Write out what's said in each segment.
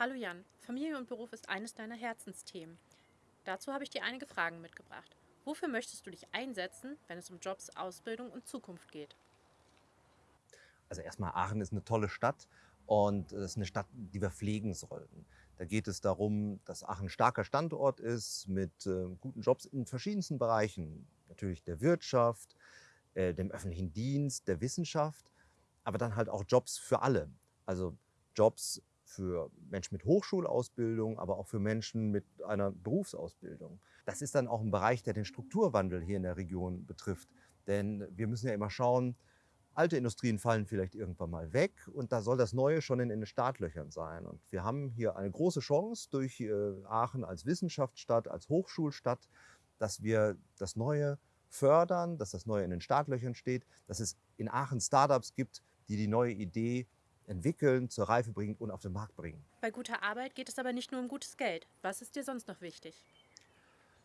Hallo Jan, Familie und Beruf ist eines deiner Herzensthemen. Dazu habe ich dir einige Fragen mitgebracht. Wofür möchtest du dich einsetzen, wenn es um Jobs, Ausbildung und Zukunft geht? Also erstmal Aachen ist eine tolle Stadt und es ist eine Stadt, die wir pflegen sollten. Da geht es darum, dass Aachen ein starker Standort ist mit äh, guten Jobs in verschiedensten Bereichen. Natürlich der Wirtschaft, äh, dem öffentlichen Dienst, der Wissenschaft, aber dann halt auch Jobs für alle. Also Jobs für Menschen mit Hochschulausbildung, aber auch für Menschen mit einer Berufsausbildung. Das ist dann auch ein Bereich, der den Strukturwandel hier in der Region betrifft. Denn wir müssen ja immer schauen, alte Industrien fallen vielleicht irgendwann mal weg und da soll das Neue schon in den Startlöchern sein. Und wir haben hier eine große Chance durch äh, Aachen als Wissenschaftsstadt, als Hochschulstadt, dass wir das Neue fördern, dass das Neue in den Startlöchern steht, dass es in Aachen Startups gibt, die die neue Idee entwickeln, zur Reife bringen und auf den Markt bringen. Bei guter Arbeit geht es aber nicht nur um gutes Geld. Was ist dir sonst noch wichtig?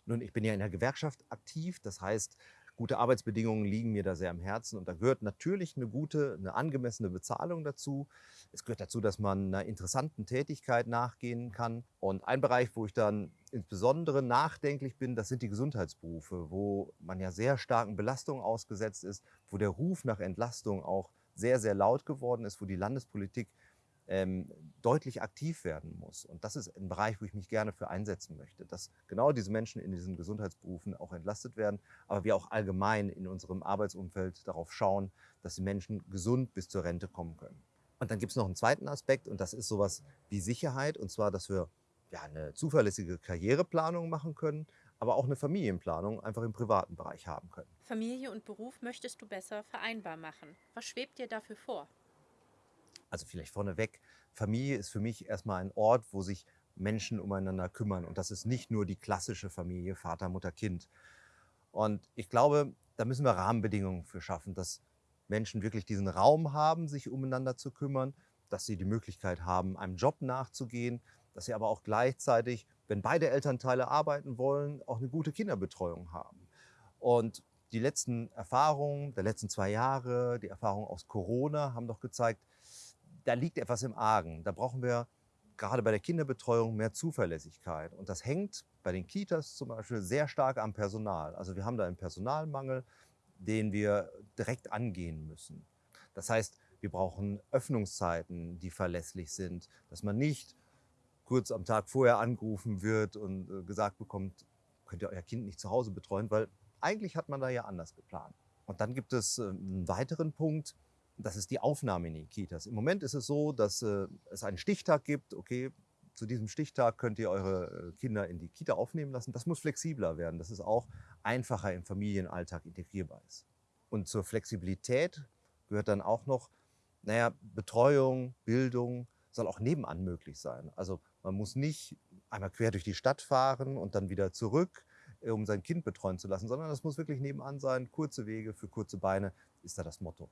Nun, ich bin ja in der Gewerkschaft aktiv, das heißt, gute Arbeitsbedingungen liegen mir da sehr am Herzen und da gehört natürlich eine gute, eine angemessene Bezahlung dazu. Es gehört dazu, dass man einer interessanten Tätigkeit nachgehen kann. Und ein Bereich, wo ich dann insbesondere nachdenklich bin, das sind die Gesundheitsberufe, wo man ja sehr starken Belastungen ausgesetzt ist, wo der Ruf nach Entlastung auch sehr, sehr laut geworden ist, wo die Landespolitik ähm, deutlich aktiv werden muss. Und das ist ein Bereich, wo ich mich gerne für einsetzen möchte, dass genau diese Menschen in diesen Gesundheitsberufen auch entlastet werden, aber wir auch allgemein in unserem Arbeitsumfeld darauf schauen, dass die Menschen gesund bis zur Rente kommen können. Und dann gibt es noch einen zweiten Aspekt und das ist sowas wie Sicherheit und zwar, dass wir ja, eine zuverlässige Karriereplanung machen können, aber auch eine Familienplanung einfach im privaten Bereich haben können. Familie und Beruf möchtest du besser vereinbar machen. Was schwebt dir dafür vor? Also vielleicht vorneweg, Familie ist für mich erstmal ein Ort, wo sich Menschen umeinander kümmern. Und das ist nicht nur die klassische Familie, Vater, Mutter, Kind. Und ich glaube, da müssen wir Rahmenbedingungen für schaffen, dass Menschen wirklich diesen Raum haben, sich umeinander zu kümmern, dass sie die Möglichkeit haben, einem Job nachzugehen, dass sie aber auch gleichzeitig, wenn beide Elternteile arbeiten wollen, auch eine gute Kinderbetreuung haben. Und die letzten Erfahrungen der letzten zwei Jahre, die Erfahrungen aus Corona haben doch gezeigt, da liegt etwas im Argen. Da brauchen wir gerade bei der Kinderbetreuung mehr Zuverlässigkeit. Und das hängt bei den Kitas zum Beispiel sehr stark am Personal. Also wir haben da einen Personalmangel, den wir direkt angehen müssen. Das heißt, wir brauchen Öffnungszeiten, die verlässlich sind, dass man nicht kurz am Tag vorher angerufen wird und äh, gesagt bekommt, könnt ihr euer Kind nicht zu Hause betreuen, weil eigentlich hat man da ja anders geplant. Und dann gibt es äh, einen weiteren Punkt, das ist die Aufnahme in die Kitas. Im Moment ist es so, dass äh, es einen Stichtag gibt. Okay, zu diesem Stichtag könnt ihr eure äh, Kinder in die Kita aufnehmen lassen. Das muss flexibler werden, dass es auch einfacher im Familienalltag integrierbar ist. Und zur Flexibilität gehört dann auch noch, naja, Betreuung, Bildung soll auch nebenan möglich sein. Also man muss nicht einmal quer durch die Stadt fahren und dann wieder zurück, um sein Kind betreuen zu lassen, sondern das muss wirklich nebenan sein. Kurze Wege für kurze Beine ist da das Motto.